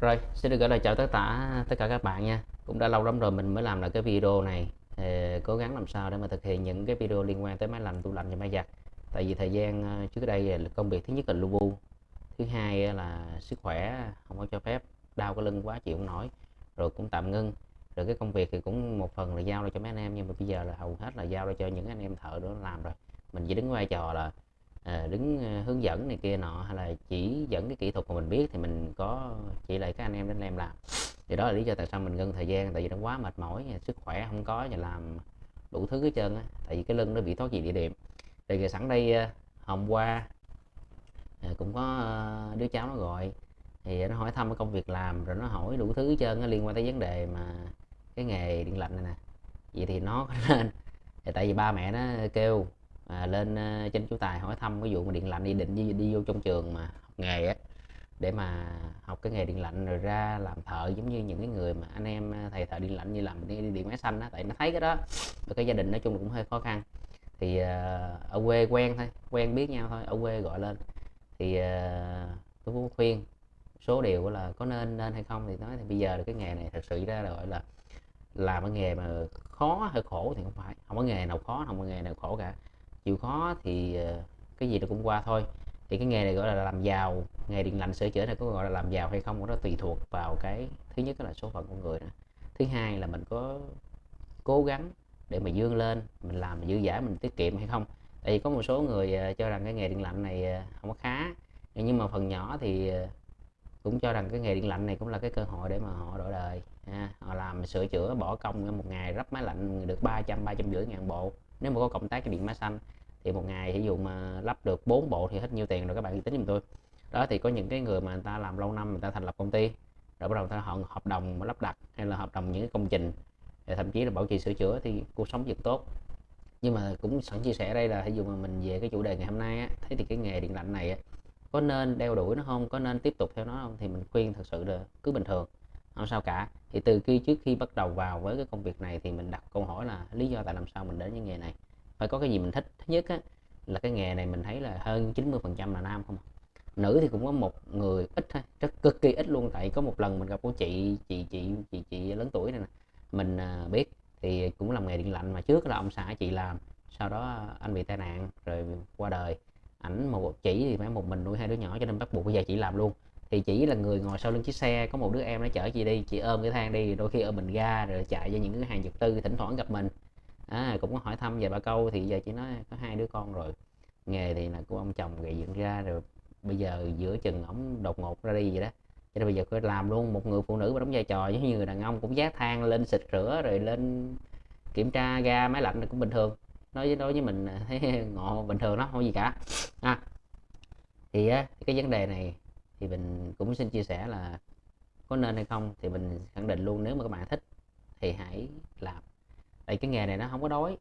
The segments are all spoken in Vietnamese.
Rồi, xin được gửi lời chào tất cả tất cả các bạn nha. Cũng đã lâu lắm rồi mình mới làm lại cái video này. Thì cố gắng làm sao để mà thực hiện những cái video liên quan tới máy lạnh, tủ lạnh và máy giặt. Tại vì thời gian ờ, trước đây là công việc thứ nhất là lu bu, thứ hai là sức khỏe không có cho phép, đau cái lưng quá chịu không nổi, rồi cũng tạm ngưng. Rồi cái công việc thì cũng một phần là giao lại cho mấy anh em nhưng mà bây giờ là hầu hết là giao lại cho những anh em thợ đó làm rồi. Mình chỉ đứng vai trò là à, đứng à, hướng dẫn này kia nọ hay là chỉ dẫn cái kỹ thuật mà mình biết thì mình có chỉ lại các anh em đến em làm thì đó là lý do tại sao mình ngưng thời gian tại vì nó quá mệt mỏi à, sức khỏe không có và làm đủ thứ hết trơn á. Tại vì cái lưng nó bị thoát vị địa điểm. Thì sẵn đây à, hôm qua cũng có đứa cháu nó gọi thì nó hỏi thăm cái công việc làm rồi nó hỏi đủ thứ hết trơn liên quan tới vấn đề mà cái nghề điện lạnh này nè. Vậy thì nó lên tại vì ba mẹ nó kêu à, lên uh, trên chú tài hỏi thăm ví dụ mà điện lạnh đi định đi, đi vô trong trường mà học nghề á để mà học cái nghề điện lạnh rồi ra làm thợ giống như những cái người mà anh em ờ, thầy thợ điện lạnh như làm đi điện máy xanh á tại nó thấy cái đó. Và cái gia đình nói chung là cũng hơi khó khăn. Thì uh, ở quê quen thôi quen biết nhau thôi ở quê gọi lên. Thì uh, tôi cũng khuyên số điều là có nên nên hay không thì nói thì bây giờ là cái nghề này thật sự ra là gọi là làm cái nghề mà khó hay khổ thì không phải. Không có nghề nào khó không có nghề nào khổ cả chịu khó thì ờ, cái gì nó cũng qua thôi. Thì cái nghề này gọi là làm giàu, nghề điện lạnh sửa chữa này có gọi là làm giàu hay không nó tùy thuộc vào cái, thứ nhất là số phận của người nữa. Thứ hai là mình có cố gắng để mà dương lên, mình làm dư giả mình tiết kiệm hay không. Tại vì có một số người ờ, cho rằng cái nghề điện lạnh này ờ, không có khá. Nhưng mà phần nhỏ thì cũng cho rằng cái nghề điện lạnh này cũng là cái cơ hội để mà họ đổi đời, ha. họ làm sửa chữa, bỏ công một ngày, rắp máy lạnh được 300 300 rưỡi ngàn bộ, nếu mà có cộng tác cái điện máy xanh thì một ngày ví dụ mà lắp được 4 bộ thì hết nhiêu tiền rồi các bạn tính giùm tôi. Đó thì có những cái người mà người ta làm lâu năm người ta thành lập công ty rồi bắt đầu ta họ hợp đồng lắp đặt hay là hợp đồng những cái công trình thậm chí là bảo trì sửa chữa thì cuộc sống rất tốt. Nhưng mà cũng sẵn chia sẻ đây là ví dụ mà mình về cái chủ đề ngày hôm nay á, thấy thì cái nghề điện lạnh này á, có nên đeo đuổi nó không có nên tiếp tục theo nó không thì mình khuyên thật sự là cứ bình thường không sao cả. Thì từ khi trước khi bắt đầu vào với cái công việc này thì mình đặt câu hỏi là lý do tại làm sao mình đến với nghề này phải có cái gì mình thích. Thứ nhất á, là cái nghề này mình thấy là hơn 90 phần trăm là nam không à. nữ thì cũng có một người ít thôi rất cực kỳ ít luôn. Tại có một lần mình gặp cô chị chị chị chị chị lớn tuổi này nè mình à, biết thì cũng làm nghề điện lạnh. Mà trước là ông xã chị làm sau đó anh bị tai nạn rồi qua đời. Ảnh một chỉ thì phải một mình nuôi hai đứa nhỏ cho nên bắt buộc bây giờ chị làm luôn. Thì chỉ là người ngồi sau lưng chiếc xe có một đứa em nó chở chị đi chị ôm cái thang đi đôi khi ôm mình ga rồi chạy cho những cái hàng vật tư thỉnh thoảng gặp mình à, cũng có hỏi thăm về ba câu thì giờ chỉ nói có hai đứa con rồi. Nghề thì là của ông chồng gây dựng ra rồi bây giờ giữa chừng ổng đột ngột ra đi vậy đó. Cho nên bây giờ cứ làm luôn một người phụ nữ mà đóng vai trò giống như người đàn ông cũng giác thang lên xịt rửa rồi lên kiểm tra ga máy lạnh cũng bình thường. Nói với đối với mình à, thấy ngộ bình thường đó không gì cả. À, thì á, cái vấn đề này thì mình cũng xin chia sẻ là có nên hay không thì mình khẳng định luôn nếu mà các bạn thích thì hãy làm tại cái nghề này nó không có đói.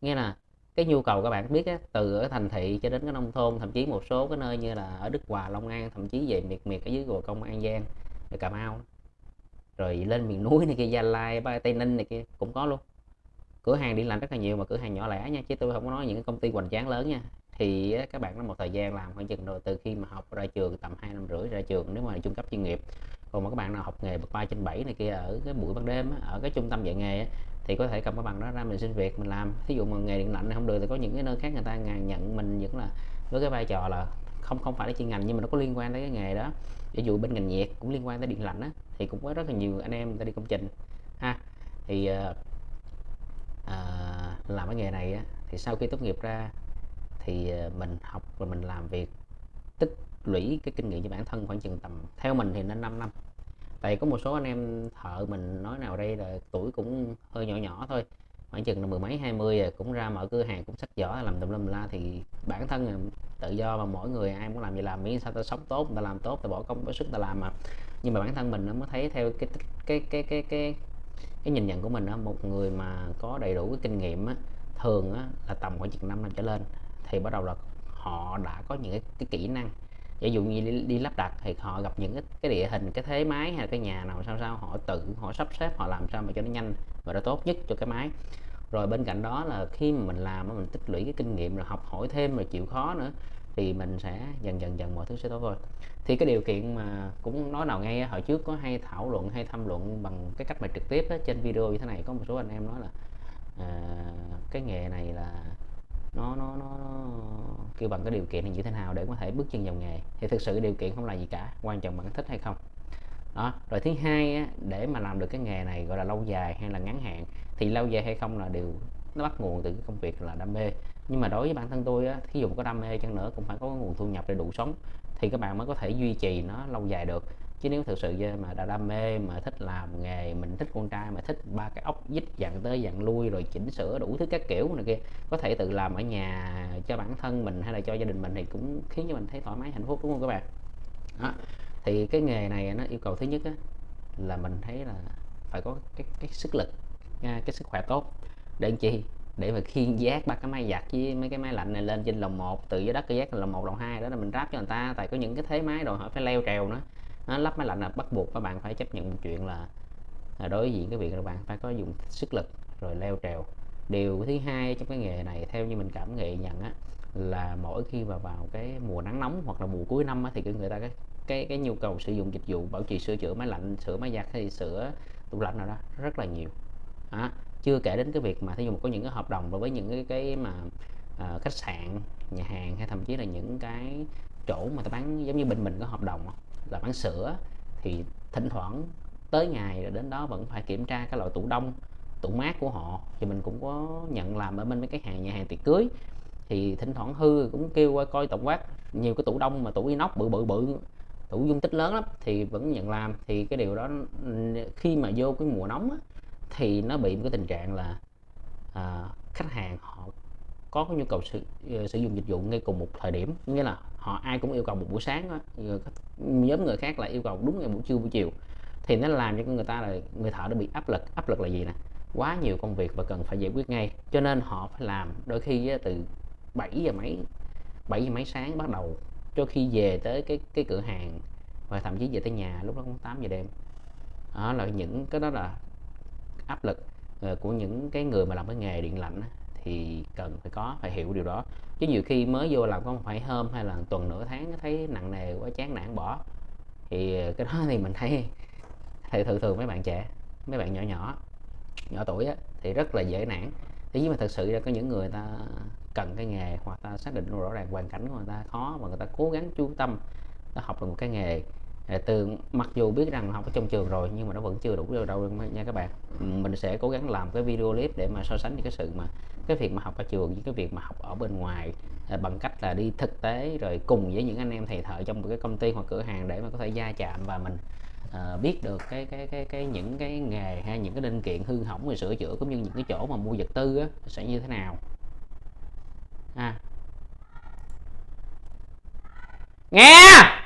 Nghe là cái nhu cầu các bạn biết á, từ ở thành thị cho đến cái nông thôn thậm chí một số cái nơi như là ở Đức Hòa Long An thậm chí về miệt miệt ở dưới gò công An Giang rồi Cà Mau. Rồi lên miền núi này kia Gia Lai Tây Ninh này kia cũng có luôn. Cửa hàng đi làm rất là nhiều mà cửa hàng nhỏ lẻ nha chứ tôi không có nói những công ty hoành tráng lớn nha. Thì các bạn nó một thời gian làm khoảng chừng rồi từ khi mà học ra trường tầm hai năm rưỡi ra trường nếu mà trung cấp chuyên nghiệp. Còn mà các bạn nào học nghề bậc ba trên bảy này kia ở cái buổi ban đêm ở cái trung tâm dạy nghề thì có thể cầm cái bằng đó ra mình xin việc mình làm. Thí dụ mà nghề điện lạnh này không được thì có những cái nơi khác người ta nhận mình vẫn là với cái vai trò là không không phải là chuyên ngành nhưng mà nó có liên quan tới cái nghề đó. Ví dụ bên ngành nhiệt cũng liên quan tới điện lạnh á thì cũng có rất là nhiều anh em người ta đi công trình. Ha thì à, làm cái nghề này á, thì sau khi tốt nghiệp ra thì ờ, mình học và mình làm việc tích lũy cái kinh nghiệm cho bản thân khoảng chừng tầm theo mình thì nên 5 năm tại có một số anh em thợ mình nói nào đây là tuổi cũng hơi nhỏ nhỏ thôi. Khoảng chừng là mười mấy hai mươi rồi cũng ra mở cửa hàng cũng sách giỏ làm tùm lum la thì bản thân là tự do mà mỗi người ai muốn làm gì làm miễn sao ta sống tốt ta làm tốt ta bỏ công bỏ sức ta làm mà. Nhưng mà bản thân mình nó mới thấy theo cái cái cái cái cái cái nhìn nhận của mình đó một người mà có đầy đủ cái kinh nghiệm á, thường á, là tầm khoảng chừng 5 năm trở lên thì bắt đầu là họ đã có những cái, cái kỹ năng ví dụ như đi, đi lắp đặt thì họ gặp những cái, địa hình cái thế máy hay là cái nhà nào sao sao họ tự họ sắp xếp họ làm sao mà cho nó nhanh và nó tốt nhất cho cái máy. Rồi bên cạnh đó là khi mà mình làm mình tích lũy cái kinh nghiệm rồi học hỏi thêm rồi chịu khó nữa thì mình sẽ dần dần dần mọi thứ sẽ tốt thôi thì cái điều kiện mà cũng nói nào ngay hồi trước có hay thảo luận hay tham luận bằng cái cách mà trực tiếp đó, trên video như thế này có một số anh em nói là à, cái nghề này là nó nó nó kêu bằng cái điều kiện này như thế nào để có thể bước chân vào nghề. Thì thực sự điều kiện không là gì cả quan trọng bạn thích hay không. Đó rồi thứ hai á, để mà làm được cái nghề này gọi là lâu dài hay là ngắn hạn thì lâu dài hay không là điều nó bắt nguồn từ cái công việc là đam mê. Nhưng mà đối với bản thân tôi á thí dụ có đam mê chăng nữa cũng phải có nguồn thu nhập để đủ sống thì các bạn mới có thể duy trì nó lâu dài được chứ nếu thực sự mà đã đam mê mà thích làm nghề mình thích con trai mà thích ba cái ốc dít dặn tới dặn lui rồi chỉnh sửa đủ thứ các kiểu này kia có thể tự làm ở nhà cho bản thân mình hay là cho gia đình mình thì cũng khiến cho mình thấy thoải mái hạnh phúc đúng không các bạn? Đó. thì cái nghề này nó yêu cầu thứ nhất á, là mình thấy là phải có cái cái sức lực nha, cái sức khỏe tốt. Để làm chi? Để mà khiên giác ba cái máy giặt với mấy cái máy lạnh này lên trên lồng một từ dưới đất cái giác lồng một lồng hai đó là mình ráp cho người ta. Tại có những cái thế máy đòi hỏi phải leo trèo nữa đó, lắp máy lạnh là bắt buộc các bạn phải chấp nhận một chuyện là, là đối diện cái việc là bạn phải có dùng sức lực rồi leo trèo. Điều thứ hai trong cái nghề này theo như mình cảm nghệ nhận á là mỗi khi mà vào cái mùa nắng nóng hoặc là mùa cuối năm á, thì cái người ta cái cái cái nhu cầu sử dụng dịch vụ bảo trì sửa chữa máy lạnh sửa máy giặt hay sửa tủ lạnh nào đó rất là nhiều. À, chưa kể đến cái việc mà thí dụ có những cái hợp đồng với những cái cái mà à, khách sạn nhà hàng hay thậm chí là những cái chỗ mà ta bán giống như bên mình có hợp đồng là bán sữa thì thỉnh thoảng tới ngày rồi đến đó vẫn phải kiểm tra cái loại tủ đông tủ mát của họ. Thì mình cũng có nhận làm ở bên mấy cái hàng nhà hàng tiệc cưới. Thì thỉnh thoảng hư cũng kêu qua coi tổng quát nhiều cái tủ đông mà tủ inox bự bự bự tủ dung tích lớn lắm thì vẫn nhận làm. Thì cái điều đó khi mà vô cái mùa nóng á, thì nó bị một cái tình trạng là à, khách hàng họ có nhu cầu sử, ờ, sử dụng dịch vụ ngay cùng một thời điểm. Nghĩa là họ ai cũng yêu cầu một buổi sáng đó. nhóm người khác là yêu cầu đúng ngày buổi trưa, buổi chiều. Thì nó làm cho người ta là người thợ nó bị áp lực. Áp lực là gì nè? Quá nhiều công việc và cần phải giải quyết ngay. Cho nên họ phải làm đôi khi từ 7 giờ mấy 7 giờ mấy sáng bắt đầu. Cho khi về tới cái cái cửa hàng và thậm chí về tới nhà, lúc đó cũng 8 giờ đêm. Đó là những cái đó là áp lực ờ, của những cái người mà làm cái nghề điện lạnh thì cần phải có phải hiểu điều đó. Chứ nhiều khi mới vô làm có một phải hôm hay là tuần nửa tháng thấy nặng nề quá chán nản bỏ. Thì cái đó thì mình thấy thì thường thường mấy bạn trẻ mấy bạn nhỏ nhỏ nhỏ tuổi á, thì rất là dễ nản. Thế nhưng mà thật sự ra có những người ta cần cái nghề hoặc ta xác định rõ ràng hoàn cảnh của người ta khó và người ta cố gắng chú tâm ta học được một cái nghề từ mặc dù biết rằng học ở trong trường rồi nhưng mà nó vẫn chưa đủ đâu, đâu nha các bạn. Ừ, mình sẽ cố gắng làm cái video clip để mà so sánh những cái sự mà cái việc mà học ở trường với cái việc mà học ở bên ngoài à, bằng cách là đi thực tế rồi cùng với những anh em thầy thợ trong một cái công ty hoặc cửa hàng để mà có thể gia chạm và mình uh, biết được cái cái cái cái những cái nghề hay những cái linh kiện hư hỏng rồi sửa chữa cũng như những cái chỗ mà mua vật tư á, sẽ như thế nào. À. nghe!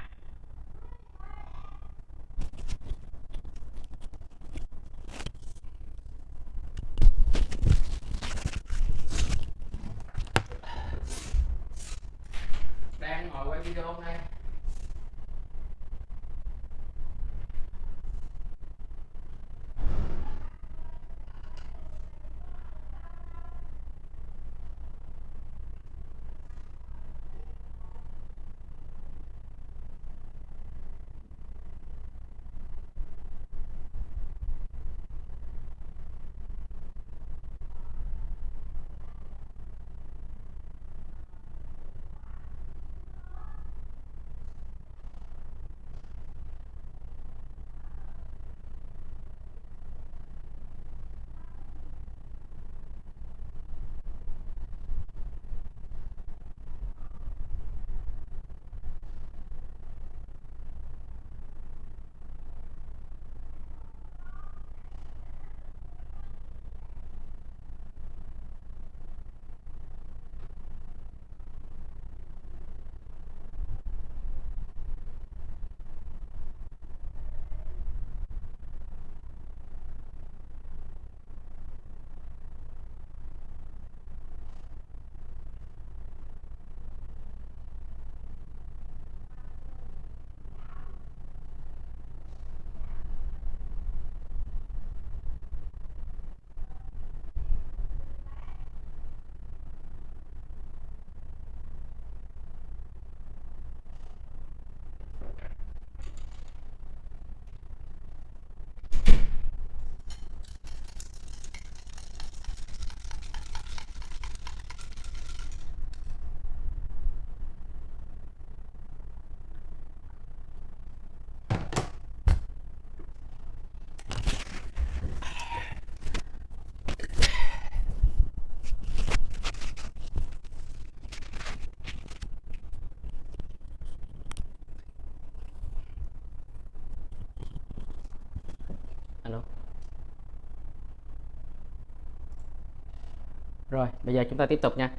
Rồi bây giờ chúng ta tiếp tục nha.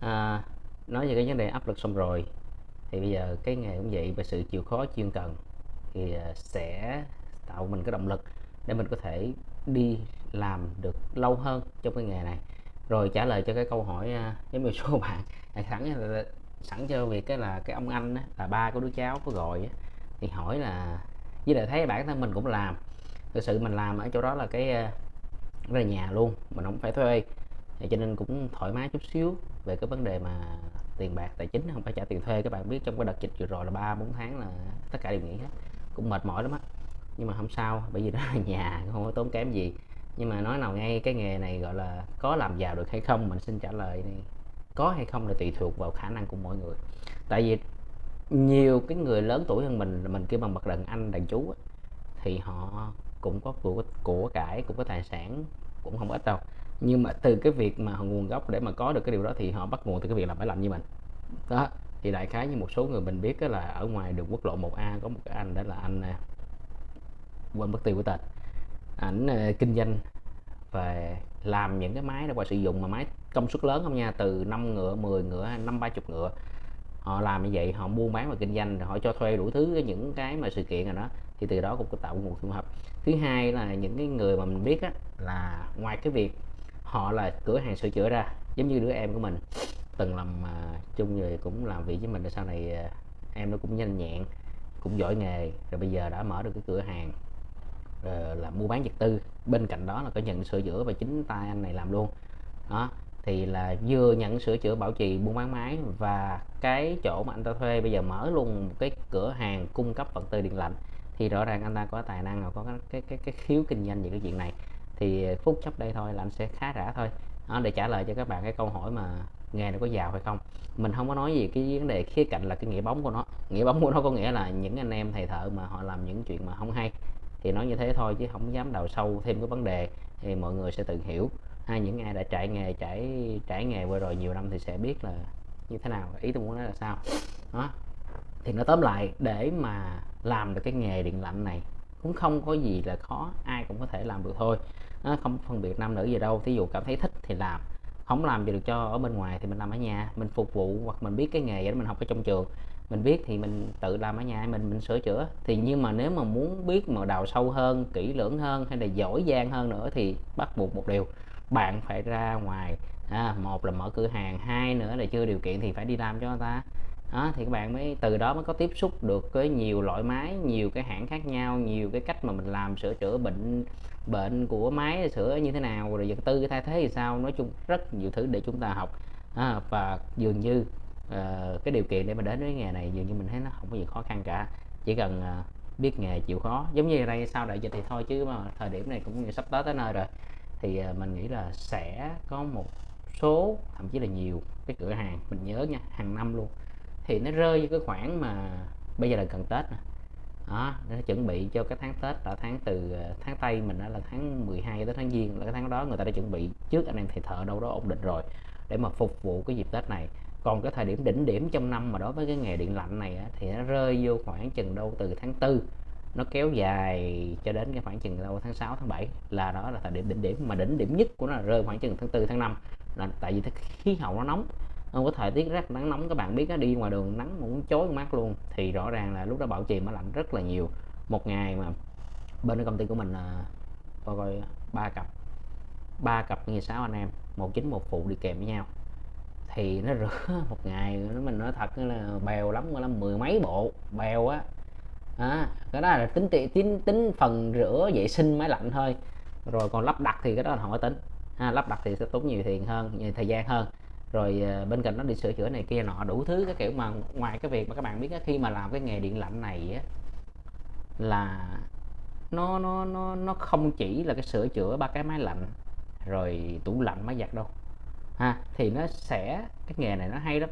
À, nói về cái vấn đề áp lực xong rồi thì bây giờ cái nghề cũng vậy về sự chịu khó chuyên cần thì à, sẽ tạo mình cái động lực để mình có thể đi làm được lâu hơn trong cái nghề này. Rồi trả lời cho cái câu hỏi với giống như số bạn sẵn à, sẵn cho việc cái là cái ông anh là ba của đứa cháu có gọi thì hỏi là với lại thấy bản thân mình cũng làm thực sự mình làm ở chỗ đó là cái là nhà luôn mình không phải thuê cho nên cũng thoải mái chút xíu về cái vấn đề mà tiền bạc, tài chính, không phải trả tiền thuê. Các bạn biết trong cái đợt dịch vừa rồi là ba, bốn tháng là tất cả đều nghỉ hết. Cũng mệt mỏi lắm á. Nhưng mà không sao, bởi vì đó là nhà, không có tốn kém gì. Nhưng mà nói nào ngay cái nghề này gọi là có làm giàu được hay không, mình xin trả lời này có hay không là tùy thuộc vào khả năng của mỗi người. Tại vì nhiều cái người lớn tuổi hơn mình mình kêu bằng bậc đàn anh, đàn chú thì họ cũng có của của cải, cũng có tài sản, cũng không ít đâu nhưng mà từ cái việc mà nguồn gốc để mà có được cái điều đó thì họ bắt nguồn từ cái việc là phải làm như mình. Đó thì đại khái như một số người mình biết là ở ngoài đường quốc lộ 1A có một cái anh đó là anh à, quên mất tiêu của tên. Ảnh à, kinh doanh về làm những cái máy để qua sử dụng mà máy công suất lớn không nha từ 5 ngựa 10 ngựa năm ba chục ngựa. Họ làm như vậy họ buôn bán và kinh doanh rồi họ cho thuê đủ thứ những cái mà sự kiện rồi đó thì từ đó cũng có tạo nguồn thu nhập. Thứ hai là những cái người mà mình biết á, là ngoài cái việc họ là cửa hàng sửa chữa ra giống như đứa em của mình. Từng làm uh, chung người cũng làm việc với mình sau này uh, em nó cũng nhanh nhẹn cũng giỏi nghề rồi bây giờ đã mở được cái cửa hàng uh, là mua bán vật tư. Bên cạnh đó là có nhận sửa chữa và chính tay anh này làm luôn. Đó thì là vừa nhận sửa chữa bảo trì buôn bán máy và cái chỗ mà anh ta thuê bây giờ mở luôn một cái cửa hàng cung cấp vật tư điện lạnh thì rõ ràng anh ta có tài năng và có cái cái cái, cái khiếu kinh doanh về cái chuyện này thì phút chốc đây thôi là anh sẽ khá rã thôi. Đó, để trả lời cho các bạn cái câu hỏi mà nghề nó có giàu hay không. Mình không có nói gì cái vấn đề khía cạnh là cái nghĩa bóng của nó. Nghĩa bóng của nó có nghĩa là những anh em thầy thợ mà họ làm những chuyện mà không hay. Thì nói như thế thôi chứ không dám đào sâu thêm cái vấn đề thì mọi người sẽ tự hiểu. Hay những ai đã trải nghề trải trải nghề qua rồi nhiều năm thì sẽ biết là như thế nào ý tôi muốn nói là sao. Đó. Thì nó tóm lại để mà làm được cái nghề điện lạnh này cũng không có gì là khó ai cũng có thể làm được thôi. Nó không phân biệt nam nữ gì đâu thí dụ cảm thấy thích thì làm. Không làm gì được cho ở bên ngoài thì mình làm ở nhà. Mình phục vụ hoặc mình biết cái nghề để mình học ở trong trường. Mình biết thì mình tự làm ở nhà mình mình sửa chữa. Thì nhưng mà nếu mà muốn biết mà đào sâu hơn kỹ lưỡng hơn hay là giỏi giang hơn nữa thì bắt buộc một điều bạn phải ra ngoài. À, một là mở cửa hàng hai nữa là chưa điều kiện thì phải đi làm cho người ta đó thì các bạn mới từ đó mới có tiếp xúc được với nhiều loại máy nhiều cái hãng khác nhau nhiều cái cách mà mình làm sửa chữa bệnh bệnh của máy sửa như thế nào rồi vật tư thay thế thì sao. Nói chung rất nhiều thứ để chúng ta học. À, và dường như uh, cái điều kiện để mà đến với nghề này dường như mình thấy nó không có gì khó khăn cả. Chỉ cần uh, biết nghề chịu khó. Giống như đây sau đại dịch thì thôi chứ mà thời điểm này cũng như sắp tới tới nơi rồi. Thì uh, mình nghĩ là sẽ có một số thậm chí là nhiều cái cửa hàng mình nhớ nha hàng năm luôn thì nó rơi vô cái khoảng mà bây giờ là gần tết nè. Đó nó chuẩn bị cho cái tháng tết là tháng từ ờ, tháng tây mình đó là tháng 12 tới tháng giêng là cái tháng đó người ta đã chuẩn bị trước anh em thầy thợ đâu đó ổn định rồi để mà phục vụ cái dịp tết này. Còn cái thời điểm đỉnh điểm trong năm mà đối với cái nghề điện lạnh này á, thì nó rơi vô khoảng chừng đâu từ tháng tư nó kéo dài cho đến cái khoảng chừng đâu tháng 6 tháng 7 là đó là thời điểm đỉnh điểm mà đỉnh điểm nhất của nó là rơi khoảng chừng tháng 4 tháng 5 là tại vì khí hậu nó nóng không có thời tiết rất nắng nóng các bạn biết đó, đi ngoài đường nắng muốn chối mắt luôn. Thì rõ ràng là lúc đó bảo trì máy lạnh rất là nhiều. Một ngày mà bên công ty của mình là coi coi ba cặp ba cặp như sáu anh em một chính một phụ đi kèm với nhau. Thì nó rửa một ngày nó mình nói thật là bèo lắm lắm mười mấy bộ bèo á. À, cái đó là tính tính tính phần rửa vệ sinh máy lạnh thôi. Rồi còn lắp đặt thì cái đó là họ tính. À, lắp đặt thì sẽ tốn nhiều tiền hơn nhiều thời gian hơn rồi ờ, bên cạnh nó đi sửa chữa này kia nọ, đủ thứ cái kiểu mà ngoài cái việc mà các bạn biết khi mà làm cái nghề điện lạnh này á, là nó nó nó nó không chỉ là cái sửa chữa ba cái máy lạnh, rồi tủ lạnh, máy giặt đâu. Ha, thì nó sẽ, cái nghề này nó hay lắm.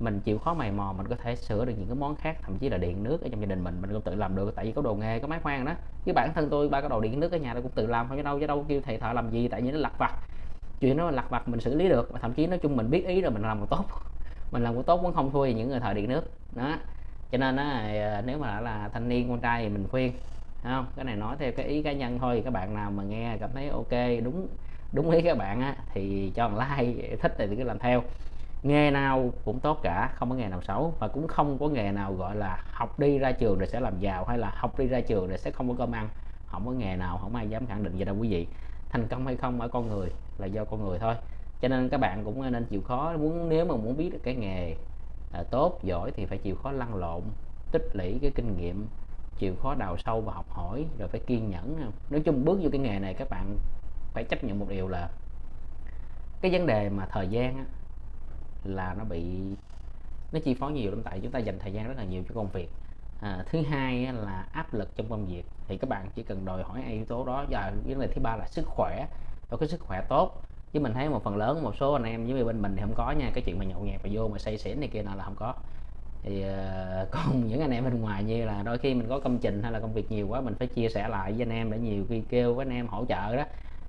Mình chịu khó mày mò, mình có thể sửa được những cái món khác, thậm chí là điện nước ở trong gia đình mình mình cũng tự làm được, tại vì có đồ nghề, có máy khoan đó. Chứ bản thân tôi ba cái đồ điện nước ở nhà tôi cũng tự làm, không chứ đâu chứ đâu kêu thầy thợ làm gì, tại vì nó lặt vặt chuyện nó lặt vặt mình xử lý được và thậm chí nói chung mình biết ý rồi mình làm một tốt. Mình làm một tốt vẫn không thua những người thời điện nước. Đó. Cho nên á, ờ, nếu mà là thanh niên con trai thì mình khuyên không? Cái này nói theo cái ý cá nhân thôi các bạn nào mà nghe cảm thấy ok đúng đúng ý các bạn á thì cho một like thích thì cứ làm theo. Nghề nào cũng tốt cả không có nghề nào xấu và cũng không có nghề nào gọi là học đi ra trường rồi sẽ làm giàu hay là học đi ra trường rồi sẽ không có cơm ăn. Không có nghề nào không ai dám khẳng định vậy đâu quý vị. Thành công hay không ở con người là do con người thôi. Cho nên các bạn cũng nên chịu khó muốn nếu mà muốn biết được cái nghề à, tốt giỏi thì phải chịu khó lăn lộn tích lũy cái kinh nghiệm chịu khó đào sâu và học hỏi rồi phải kiên nhẫn. Nói chung bước vô cái nghề này các bạn phải chấp nhận một điều là cái vấn đề mà thời gian á, là nó bị nó chi phối nhiều lắm. Tại chúng ta dành thời gian rất là nhiều cho công việc. À, thứ hai là áp lực trong công việc. Thì các bạn chỉ cần đòi hỏi yếu tố đó. Và vấn đề thứ ba là sức khỏe có cái sức khỏe tốt chứ mình thấy một phần lớn một số anh em với bên mình thì không có nha cái chuyện mà nhậu nhẹt và vô mà say xỉn này kia nào là không có. Thì uh, còn những anh em bên ngoài như là đôi khi mình có công trình hay là công việc nhiều quá mình phải chia sẻ lại với anh em để nhiều khi kêu với anh em hỗ trợ đó.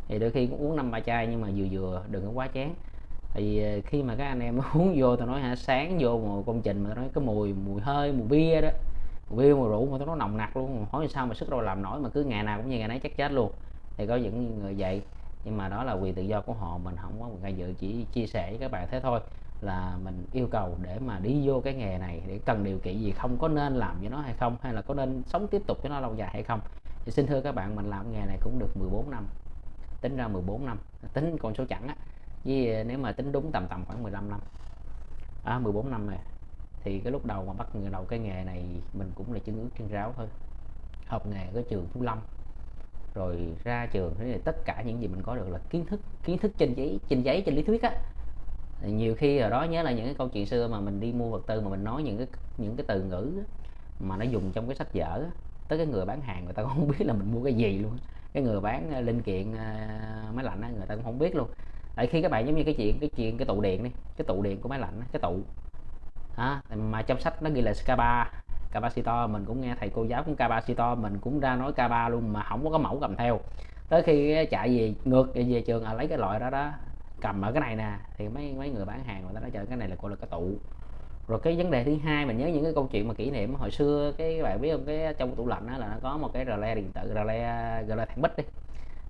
Thì đôi khi cũng uống năm ba chai nhưng mà vừa vừa đừng có quá chén thì ờ, khi mà các anh em uống vô tao nói hả sáng vô một công trình mà tao nói cái mùi mùi hơi mùi bia đó mùi bia mùi rượu mà tao nói nồng nặc luôn hỏi sao mà sức đâu làm nổi mà cứ ngày nào cũng như ngày nấy chắc chết luôn. Thì có những người vậy nhưng mà đó là quyền tự do của họ mình không có quyền ngày dự chỉ chia sẻ với các bạn thế thôi. Là mình yêu cầu để mà đi vô cái nghề này để cần điều kiện gì không có nên làm với nó hay không hay là có nên sống tiếp tục với nó lâu dài hay không. Thì xin thưa các bạn mình làm nghề này cũng được 14 năm tính ra 14 năm tính con số chẵn á. Với ờ, nếu mà tính đúng tầm tầm khoảng 15 năm. À, 14 năm này thì cái lúc đầu mà bắt người đầu cái nghề này mình cũng là chân ướt chân ráo thôi. Học nghề ở trường Phú Lâm rồi ra trường thế thì tất cả những gì mình có được là kiến thức kiến thức trên giấy trên giấy trên lý thuyết á. Nhiều khi ở đó nhớ là những cái câu chuyện xưa mà mình đi mua vật tư mà mình nói những cái những cái từ ngữ mà nó dùng trong cái sách vở tới cái người bán hàng người ta cũng không biết là mình mua cái gì luôn. Cái người bán à, linh kiện à, máy lạnh người ta cũng không biết luôn. Tại khi các bạn giống như cái chuyện cái chuyện cái tụ điện đi cái tụ điện của máy lạnh cái tụ. À, mà trong sách nó ghi là scaba capacitor mình cũng nghe thầy cô giáo cũng capacitor mình cũng ra nói K3 luôn mà không có cái mẫu cầm theo. Tới khi chạy về ngược về trường à, lấy cái loại đó đó cầm ở cái này nè thì mấy mấy người bán hàng người ta nói trời cái này là gọi là cái tụ. Rồi cái vấn đề thứ hai mình nhớ những cái câu chuyện mà kỷ niệm hồi xưa cái bạn biết không? Cái trong tủ lạnh đó là nó có một cái rờ le điện tử rờ le gọi thằng bích đi.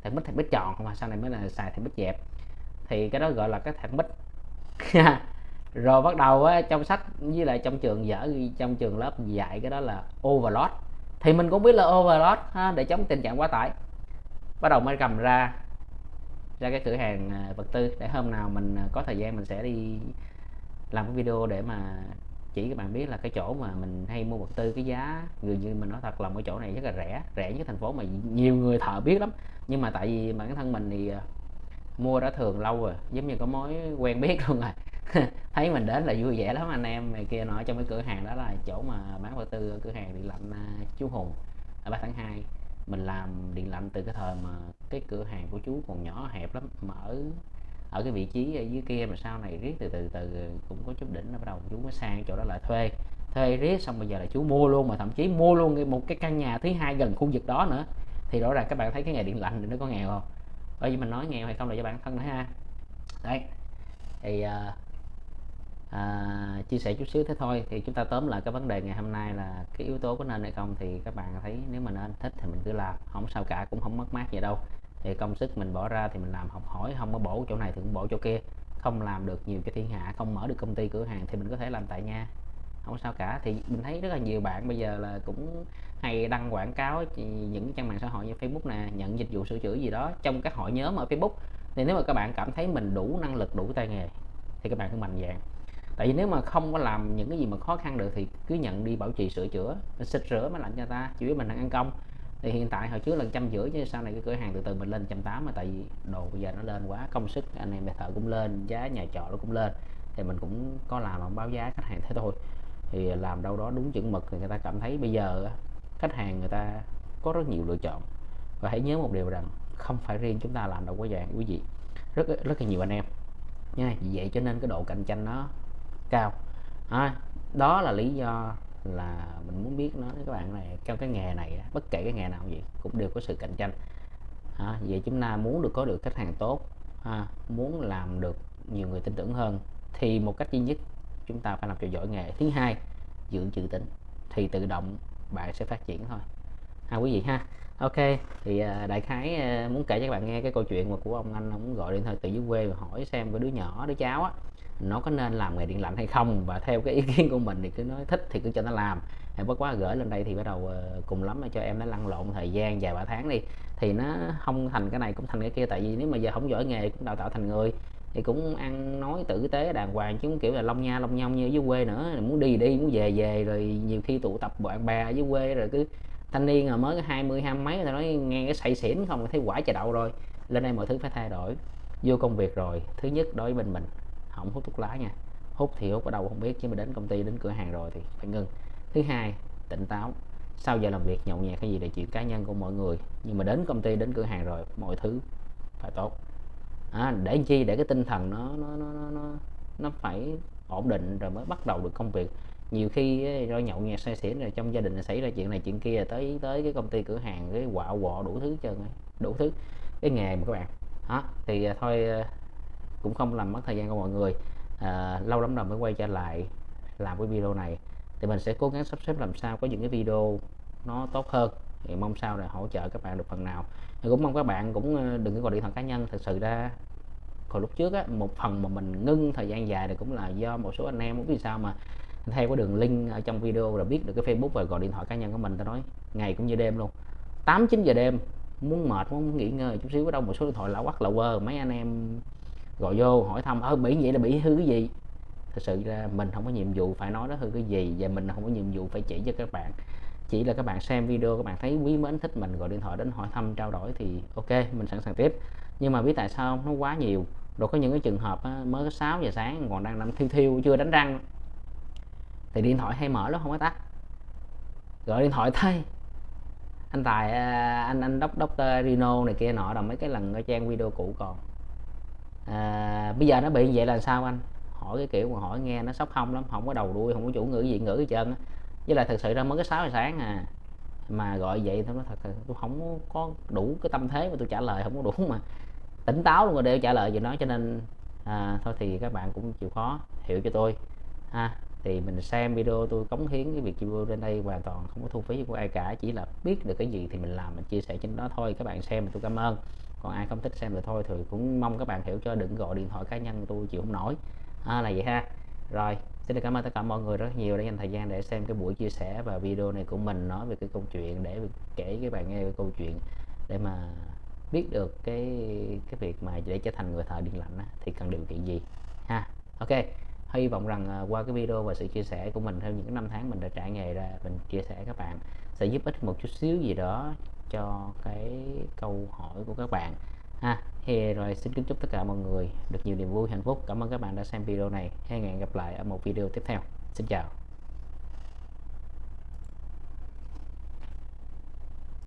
Thằng bích thằng bích tròn không mà sau này mới là xài thằng bích dẹp. Thì cái đó gọi là cái thằng bích. rồi bắt đầu á, trong sách với lại trong trường dở trong trường lớp dạy cái đó là overload. Thì mình cũng biết là overload ha, để chống tình trạng quá tải. Bắt đầu mới cầm ra ra cái cửa hàng à, vật tư để hôm nào mình à, có thời gian mình sẽ đi làm cái video để mà chỉ các bạn biết là cái chỗ mà mình hay mua vật tư cái giá. Người như mình nói thật là cái chỗ này rất là rẻ rẻ nhất thành phố mà nhiều người thợ biết lắm. Nhưng mà tại vì bản thân mình thì à, mua đã thường lâu rồi giống như có mối quen biết luôn rồi. thấy mình đến là vui vẻ lắm anh em. Này kia nói trong cái cửa hàng đó là chỗ mà bán vật tư cửa hàng điện lạnh à, chú Hùng à, ở 3 tháng 2 mình làm điện lạnh từ cái thời mà cái cửa hàng của chú còn nhỏ hẹp lắm. Mà ở ở cái vị trí ở dưới kia mà sau này riết từ từ từ cũng có chút đỉnh nó bắt đầu chú mới sang chỗ đó lại thuê. Thuê riết xong bây giờ là chú mua luôn mà thậm chí mua luôn một cái căn nhà thứ hai gần khu vực đó nữa. Thì rõ ràng các bạn thấy cái nghề điện lạnh thì nó có nghèo không? Bởi vì mình nói nghèo hay không là cho bản thân nữa ha. Đấy. Thì uh, à, chia sẻ chút xíu thế thôi. Thì chúng ta tóm lại cái vấn đề ngày hôm nay là cái yếu tố có nên hay không thì các bạn thấy nếu mà nên thích thì mình cứ làm không sao cả cũng không mất mát gì đâu. Thì công sức mình bỏ ra thì mình làm học hỏi không có bổ chỗ này thì cũng bổ chỗ kia. Không làm được nhiều cái thiên hạ không mở được công ty cửa hàng thì mình có thể làm tại nhà không sao cả. Thì mình thấy rất là nhiều bạn bây giờ là cũng hay đăng quảng cáo những trang mạng xã hội như Facebook nè nhận dịch vụ sửa chữa gì đó trong các hội nhóm ở Facebook. Thì nếu mà các bạn cảm thấy mình đủ năng lực đủ tay nghề thì các bạn cứ mạnh dạng tại vì nếu mà không có làm những cái gì mà khó khăn được thì cứ nhận đi bảo trì sửa chữa, xịt rửa mới lạnh cho ta, chủ yếu mình đang ăn công. Thì hiện tại hồi trước là trăm rưỡi chứ sau này cái cửa hàng từ từ mình lên trăm tám mà tại vì đồ bây giờ nó lên quá, công sức, anh em thợ cũng lên, giá nhà trọ nó cũng lên. Thì mình cũng có làm không báo giá khách hàng thế thôi. Thì làm đâu đó đúng chuẩn mực thì người ta cảm thấy bây giờ khách hàng người ta có rất nhiều lựa chọn. Và hãy nhớ một điều rằng không phải riêng chúng ta làm đâu có vàng quý vị. Rất rất là nhiều anh em. Nha vậy cho nên cái độ cạnh tranh nó cao. À, đó là lý do là mình muốn biết nó các bạn này trong cái nghề này bất kể cái nghề nào gì cũng đều có sự cạnh tranh. À, vậy chúng ta muốn được có được khách hàng tốt à, muốn làm được nhiều người tin tưởng hơn thì một cách duy nhất chúng ta phải làm cho giỏi nghề. Thứ hai giữ chữ tính thì tự động bạn sẽ phát triển thôi. Ha quý vị ha. Ok thì à, đại khái à, muốn kể cho các bạn nghe cái câu chuyện mà của ông anh ông gọi điện thoại từ dưới quê và hỏi xem cái đứa nhỏ đứa cháu á nó có nên làm nghề điện lạnh hay không? Và theo cái ý kiến của mình thì cứ nói thích thì cứ cho nó làm. Hay bất quá gửi lên đây thì bắt đầu ờ, cùng lắm là cho em nó lăn lộn thời gian vài ba tháng đi. Thì nó không thành cái này cũng thành cái kia, tại vì nếu mà giờ không giỏi nghề cũng đào tạo thành người thì cũng ăn nói tử tế đàng hoàng, chứ không kiểu là long nha long nhông như dưới quê nữa. Muốn đi đi, muốn về về, rồi nhiều khi tụ tập bạn bè ở dưới quê, rồi cứ thanh niên mà mới hai mươi, hai mấy người ta nói nghe cái say xỉn không, thấy quả trời đậu rồi. Lên đây mọi thứ phải thay đổi. Vô công việc rồi. Thứ nhất đối với bên mình không hút thuốc lá nha. Hút thì hút ở đâu không biết chứ mà đến công ty đến cửa hàng rồi thì phải ngưng. Thứ hai tỉnh táo. Sau giờ làm việc nhậu nhẹt cái gì là chuyện cá nhân của mọi người. Nhưng mà đến công ty đến cửa hàng rồi mọi thứ phải tốt. À, để chi? Để cái tinh thần nó nó nó nó nó, nó phải ổn định rồi mới bắt đầu được công việc. Nhiều khi do nhậu nhẹt say xỉn rồi trong gia đình xảy ra chuyện này chuyện kia tới tới cái công ty cửa hàng cái quạo quọ đủ thứ trơn đủ thứ. Cái nghề mà các bạn đó thì à, thôi à, cũng không làm mất thời gian của mọi người. À, lâu lắm rồi mới quay trở lại làm cái video này. Thì mình sẽ cố gắng sắp xếp làm sao có những cái video nó tốt hơn. Thì mong sao là hỗ trợ các bạn được phần nào. Thì cũng mong các bạn cũng ờ, đừng có gọi điện thoại cá nhân. Thật sự ra hồi lúc trước á, một phần mà mình ngưng thời gian dài thì cũng là do một số anh em muốn vì sao mà theo cái đường link ở trong video là biết được cái Facebook và gọi điện thoại cá nhân của mình ta nói ngày cũng như đêm luôn. 8 9 giờ đêm muốn mệt muốn nghỉ ngơi chút xíu ở đâu một số điện thoại lão quắc lậu quơ mấy anh em gọi vô hỏi thăm ơ bị vậy là bị hư cái gì? Thật sự ra mình không có nhiệm vụ phải nói nó hư cái gì và mình không có nhiệm vụ phải chỉ cho các bạn. Chỉ là các bạn xem video các bạn thấy quý mến thích mình gọi điện thoại đến hỏi thăm trao đổi thì ok mình sẵn sàng tiếp. Nhưng mà biết tại sao nó quá nhiều. Rồi có những cái trường hợp á, mới 6 giờ sáng còn đang nằm thiêu thiêu chưa đánh răng. Thì điện thoại hay mở nó không có tắt. Gọi điện thoại thay anh tài à, anh anh đốc đốc à, Rino này kia nọ là mấy cái lần ở trang video cũ còn à, bây giờ nó bị vậy là sao anh? Hỏi cái kiểu mà hỏi nghe nó sốc không lắm không có đầu đuôi không có chủ ngữ gì ngữ gì trơn á. Với lại thật sự ra mới có 6 giờ sáng à. Mà gọi vậy tôi nói thật tôi không có đủ cái tâm thế mà tôi trả lời không có đủ mà tỉnh táo luôn rồi để trả lời gì nói cho nên à, thôi thì các bạn cũng chịu khó hiểu cho tôi ha thì mình xem video tôi cống hiến cái việc video trên đây hoàn toàn không có thu phí của ai cả chỉ là biết được cái gì thì mình làm mình chia sẻ trên đó thôi. Các bạn xem tôi cảm ơn. Còn ai không thích xem thì thôi thì cũng mong các bạn hiểu cho đừng gọi điện thoại cá nhân tôi chịu không nổi. À, là vậy ha. Rồi xin cảm ơn tất cả mọi người rất nhiều đã dành thời gian để xem cái buổi chia sẻ và video này của mình nói về cái câu chuyện để kể các bạn nghe cái câu chuyện để mà biết được cái cái việc mà để trở thành người thợ điện lạnh á, thì cần điều kiện gì ha. Ok hy vọng rằng à, qua cái video và sự chia sẻ của mình theo những năm tháng mình đã trải nghề ra, mình chia sẻ các bạn sẽ giúp ích một chút xíu gì đó cho cái câu hỏi của các bạn. Ha thì rồi xin kính chúc tất cả mọi người được nhiều niềm vui, hạnh phúc. Cảm ơn các bạn đã xem video này. Hẹn gặp lại ở một video tiếp theo. Xin chào.